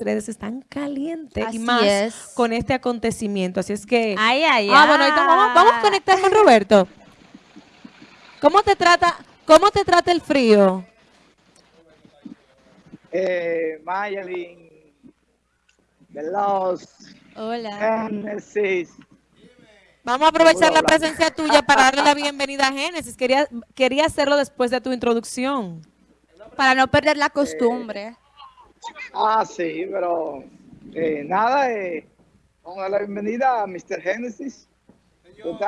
redes están calientes Así y más es. con este acontecimiento. Así es que... Ay, ay, ah, bueno, ahorita vamos, vamos a conectar con Roberto. ¿Cómo te trata, cómo te trata el frío? eh, Mayalin, los Hola. Genesis. Vamos a aprovechar la Hola. presencia tuya para darle la bienvenida a Génesis. Quería, quería hacerlo después de tu introducción. Para no perder la costumbre. Ah, sí, pero eh, nada, eh, vamos a dar la bienvenida a Mr. Genesis. ¿Usted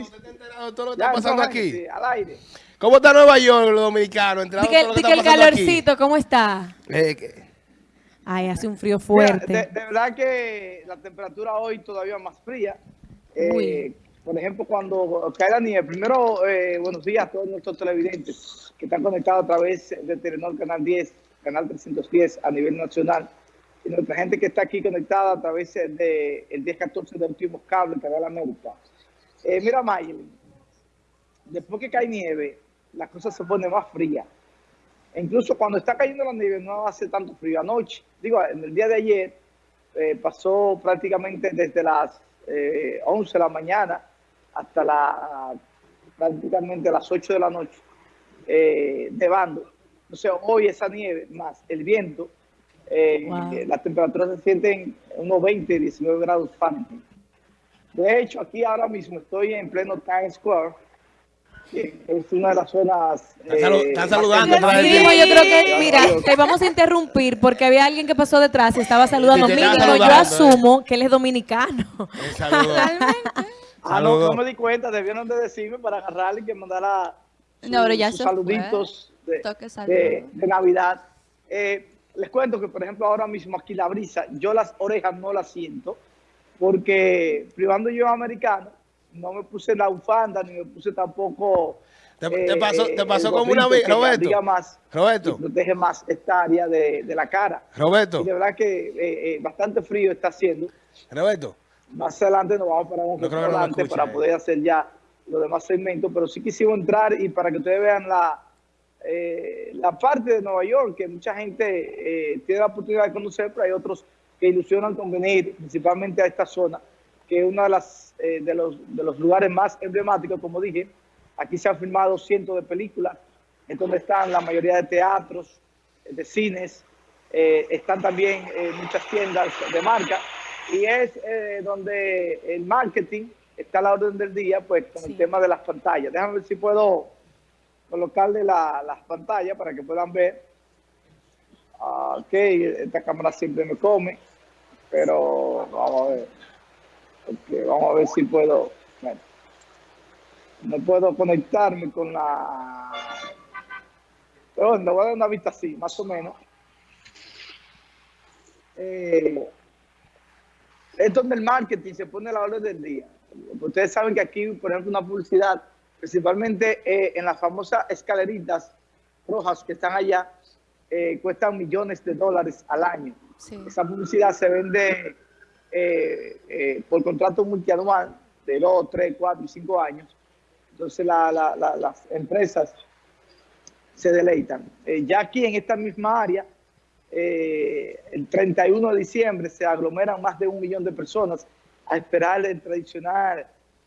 está enterado de todo lo que Ya, está pasando aquí? Genesis, al aire. ¿Cómo está Nueva York, los dominicanos? ¿Enterado Di de que, todo lo di que que está el pasando aquí? calorcito, ¿cómo está? Eh, que- Ay, hace un frío Mira, fuerte. de, de verdad que la temperatura hoy todavía más fría. Eh, Muy. por ejemplo, cuando cae la nieve, primero, eh, buenos días a todos nuestros televidentes que están conectados a través de Telenor Canal 10, Canal 310 a nivel nacional, y nuestra gente que está aquí conectada a través de el 1014 de Últimos Cables, Canal América. Eh, mira, Mayelin, después que cae nieve, la cosa se pone más fría. E incluso cuando está cayendo la nieve no hace tanto frío. Anoche, digo, en el día de ayer, eh, pasó prácticamente desde las eh, 11 de la mañana hasta la, prácticamente las 8 de la noche, eh, nevando. Entonces hoy esa nieve más el viento, eh, Wow. eh, las temperaturas se sienten unos 20, 19 grados Fahrenheit. De hecho, aquí ahora mismo estoy en pleno Times Square, que es una de las zonas... Están salu- eh, están saludando. Mínimo, yo creo que, Sí. mira, te vamos a interrumpir porque había alguien que pasó detrás y estaba saludando. Estaba Mínimo, yo saludando, asumo que él es dominicano. Ah, no, no me di cuenta, debieron de decirme para agarrarle y que mandara No, pero ya sus fue. De, Navidad. Eh, les cuento que, por ejemplo, ahora mismo aquí la brisa, yo las orejas no las siento, porque privando yo americano, no me puse la bufanda, ni me puse tampoco... Te- eh, te pasó- te pasó como una que Roberto. diga más, Roberto. protege más esta área de, de la cara. Roberto, Y de verdad que eh, eh, bastante frío está haciendo. Roberto. Más adelante nos vamos para un No escuche, para eh. poder hacer ya los demás segmentos, pero sí quisimos entrar y para que ustedes vean la, eh, la parte de Nueva York que mucha gente eh, tiene la oportunidad de conocer, pero hay otros que ilusionan con venir principalmente a esta zona, que es uno de, las, eh, de, los, de los lugares más emblemáticos, como dije. Aquí se han filmado cientos de películas, es donde están la mayoría de teatros, de cines, eh, están también eh, muchas tiendas de marca y es eh, donde el marketing está a la orden del día, pues con Sí. el tema de las pantallas. Déjame ver si puedo colocarle la- las pantallas para que puedan ver. Ah, ok, esta cámara siempre me come, pero vamos a ver. Ok, vamos a ver si puedo. no puedo conectarme con la. Pero le voy a dar una vista así, más o menos. Eh, es donde el marketing se pone la orden del día. Ustedes saben que aquí, por ejemplo, una publicidad, principalmente eh, en las famosas escaleritas rojas que están allá, eh, cuestan millones de dólares al año. Sí. Esa publicidad se vende eh, por contrato multianual de 2, 3, 4 y 5 años. Entonces la- la- la- las empresas se deleitan. Ya aquí en esta misma área, el 31 de diciembre se aglomeran más de un millón de personas a esperar el tradicional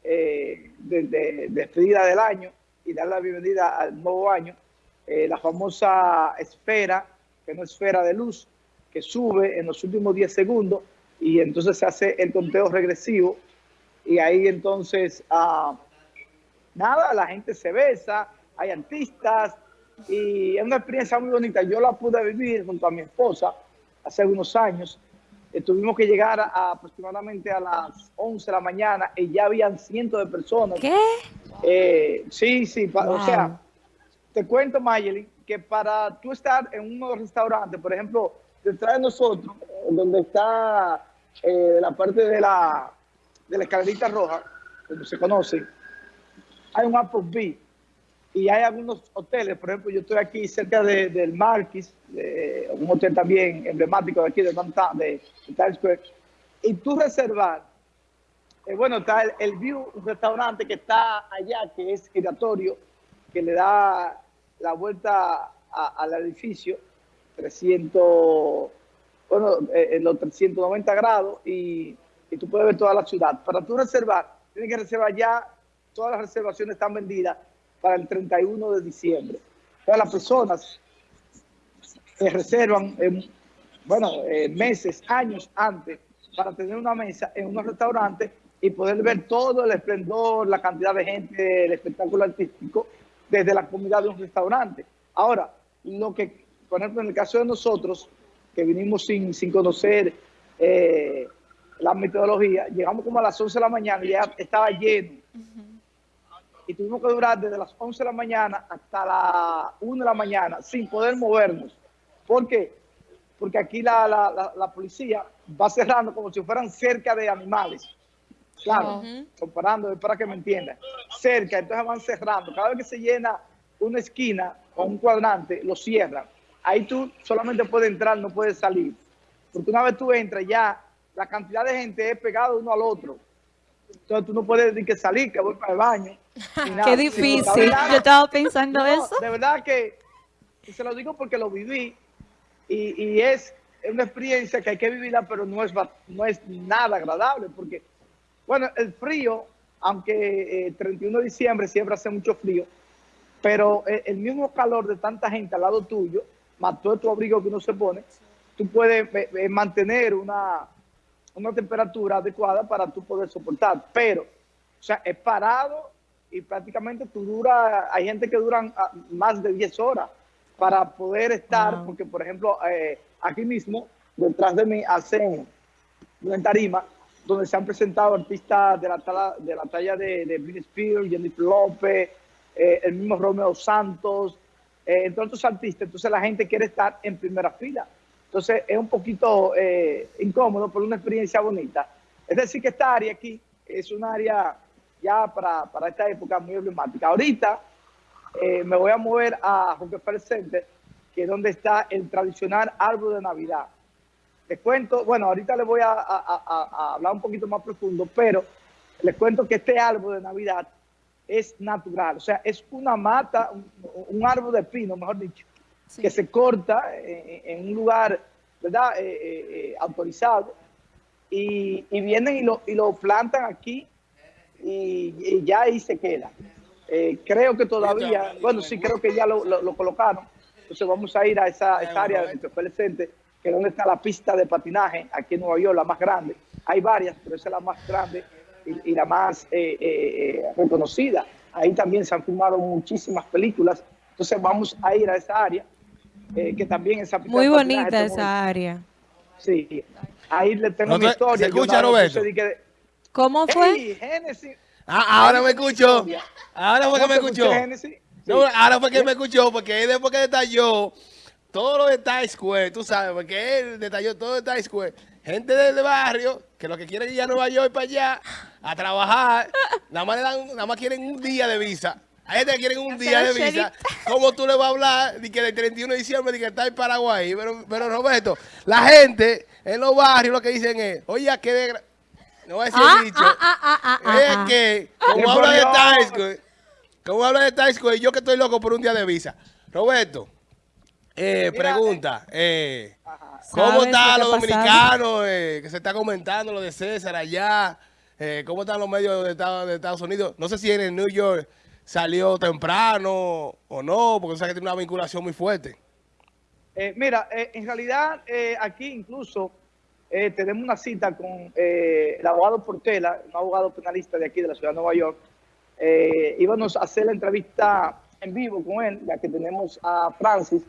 eh, de, de- despedida del año y dar la bienvenida al nuevo año. Eh, la famosa esfera, que no es esfera de luz, que sube en los últimos 10 segundos y entonces se hace el conteo regresivo y ahí entonces, ah, nada, la gente se besa, hay artistas y es una experiencia muy bonita. Yo la pude vivir junto a mi esposa hace algunos años. Eh, tuvimos que llegar a, aproximadamente a las 11 de la mañana y ya habían cientos de personas. ¿Qué? Eh, sí, sí, pa- o Wow. sea, te cuento, Mayeli, que para tú estar en uno de los restaurantes, por ejemplo, detrás de nosotros, donde está eh, la parte de la, de la escalerita roja, como se conoce, hay un Applebee's y hay algunos hoteles, por ejemplo, yo estoy aquí cerca de- del Marquis, un hotel también emblemático de aquí de downtown, de, Times Square, y tú reservar eh, bueno, está el, View, un restaurante que está allá, que es giratorio, que le da la vuelta al edificio, 300, bueno, eh, en los 390 grados y, y tú puedes ver toda la ciudad. Para tú reservar, tienes que reservar ya, todas las reservaciones están vendidas para el 31 de diciembre. Todas las personas que reservan, en, bueno, eh, meses, años antes, para tener una mesa en unos restaurantes y poder ver todo el esplendor, la cantidad de gente, el espectáculo artístico, desde la comida de un restaurante. Ahora, lo que, por ejemplo, en el caso de nosotros, que vinimos sin, sin conocer eh, la metodología, llegamos como a las 11 de la mañana y ya estaba lleno. Y tuvimos que durar desde las 11 de la mañana hasta las 1 de la mañana sin poder movernos. ¿Por qué? Porque aquí la, la, la, la policía va cerrando como si fueran cerca de animales. Claro, comparando, es para que me entiendan. Cerca, entonces van cerrando. Cada vez que se llena una esquina o un cuadrante, lo cierran. Ahí tú solamente puedes entrar, no puedes salir. Porque una vez tú entras, ya la cantidad de gente es pegado uno al otro. Entonces tú no puedes decir que salir, que voy para el baño. nada. Qué difícil. verdad- Yo estaba pensando no, eso. De verdad que, se lo digo porque lo viví y, y es una experiencia que hay que vivirla, pero no es, no es nada agradable porque, bueno, el frío, aunque eh, 31 de diciembre siempre hace mucho frío, pero eh, el mismo calor de tanta gente al lado tuyo, más todo tu abrigo que uno se pone, tú puedes eh, eh, mantener una, una temperatura adecuada para tú poder soportar. Pero, o sea, es parado y prácticamente tú dura, hay gente que duran ah, más de 10 horas para poder estar, porque por ejemplo, eh, aquí mismo, detrás de mí, hacen una tarima donde se han presentado artistas de la talla de, la talla de, de Britney Spears, Jennifer López, eh, el mismo Romeo Santos, eh, entre otros artistas. Entonces la gente quiere estar en primera fila. Entonces es un poquito eh, incómodo, pero una experiencia bonita. Es decir, que esta área aquí es un área ya para, para esta época muy emblemática. Ahorita eh, me voy a mover a Rockefeller Center, que es donde está el tradicional árbol de Navidad. Les cuento, bueno, ahorita les voy a, hablar un poquito más profundo, pero les cuento que este árbol de Navidad es natural, o sea, es una mata, un árbol de pino, mejor dicho, que se corta en, en un lugar, ¿verdad?, Eh, eh, eh, autorizado, y, y vienen y lo, y lo plantan aquí y, y ya ahí se queda. Eh, creo que todavía, bueno, sí, creo que ya lo, lo- lo colocaron. Entonces vamos a ir a esa, esa área Center, que es donde está la pista de patinaje aquí en Nueva York, la más grande. Hay varias, pero esa es la más grande y, y la más eh, reconocida. Ahí también se han filmado muchísimas películas. Entonces vamos a ir a esa área, eh, que también esa pista Muy bonita esa área. Sí, ahí le tengo No mi historia. ¿se escucha, Roberto? que- ¿Cómo fue? Ah, ahora me escuchó. Ahora fue que ¿Cómo me escuché, escuchó. No, ahora fue que me escuchó, porque él después que detalló todo lo de Times Square, tú sabes, porque él detalló todo de Times Square. Gente del barrio que lo que quieren es ir a Nueva York para allá a trabajar, nada más, le dan, nada más quieren un día de visa. Hay gente que quieren un día de visa. ¿Cómo tú le vas a hablar de que del 31 de diciembre de que está en Paraguay? Pero, pero Roberto, la gente en los barrios lo que dicen es, oye, qué desgra... No voy a decir Ah, el dicho. ah, ah, ah, es ah. que, ¡Qué como habla de! Square, como habla de Times Square, yo que estoy loco por un día de visa. Roberto, eh, Mira, pregunta, eh, Ajá. ¿cómo ¿Sabes están lo los que dominicanos? eh, que se está comentando lo de César allá. eh, ¿Cómo están los medios de Estados, de Estados Unidos? No sé si en el New York salió temprano o no, porque tú sabes que tiene una vinculación muy fuerte. Eh, mira, eh, en realidad eh, aquí incluso eh, tenemos una cita con eh, el abogado Portela, un abogado penalista de aquí de la ciudad de Nueva York. Eh, íbamos a hacer la entrevista en vivo con él, ya que tenemos a Francis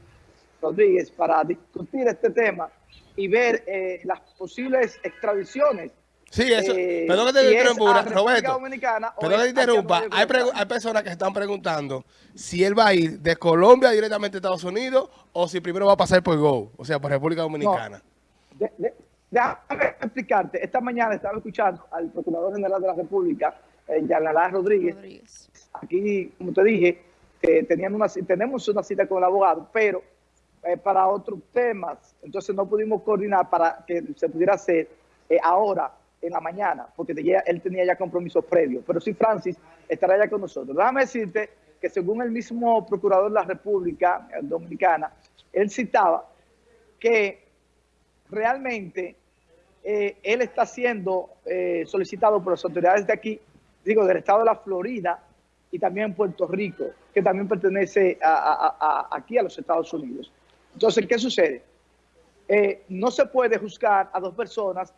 Rodríguez para discutir este tema y ver las posibles extradiciones. Sí, eso. Eh, perdón que te interrumpa, Roberto. Perdón que te interrumpa. Hay, personas que están preguntando si él va a ir de Colombia directamente a Estados Unidos o si primero va a pasar por Go, o sea, por República Dominicana. De- de- déjame explicarte. Esta mañana estaba escuchando al Procurador General de la República, eh, Yanalá Rodríguez. Rodríguez. Aquí, como te dije, eh, tenían una, tenemos una cita con el abogado, pero eh, para otros temas. Entonces no pudimos coordinar para que se pudiera hacer eh, ahora, en la mañana, porque él tenía ya compromisos previos. Pero sí, Francis estará ya con nosotros. Déjame decirte que según el mismo Procurador de la República eh, Dominicana, él citaba que realmente eh, él está siendo eh, solicitado por las autoridades de aquí, digo, del estado de la Florida y también Puerto Rico, que también pertenece a- aquí a los Estados Unidos. Entonces, ¿qué sucede? Eh, no se puede juzgar a dos personas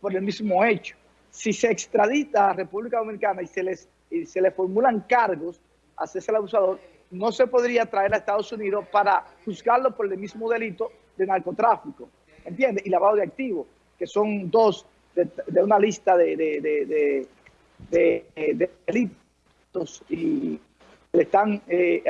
por el mismo hecho. Si se extradita a República Dominicana y se les y se le formulan cargos a César Abusador, no se podría traer a Estados Unidos para juzgarlo por el mismo delito de narcotráfico, ¿entiendes? Y lavado de activos, que son dos de, una lista de, de, de, de- de- de delitos y le están eh,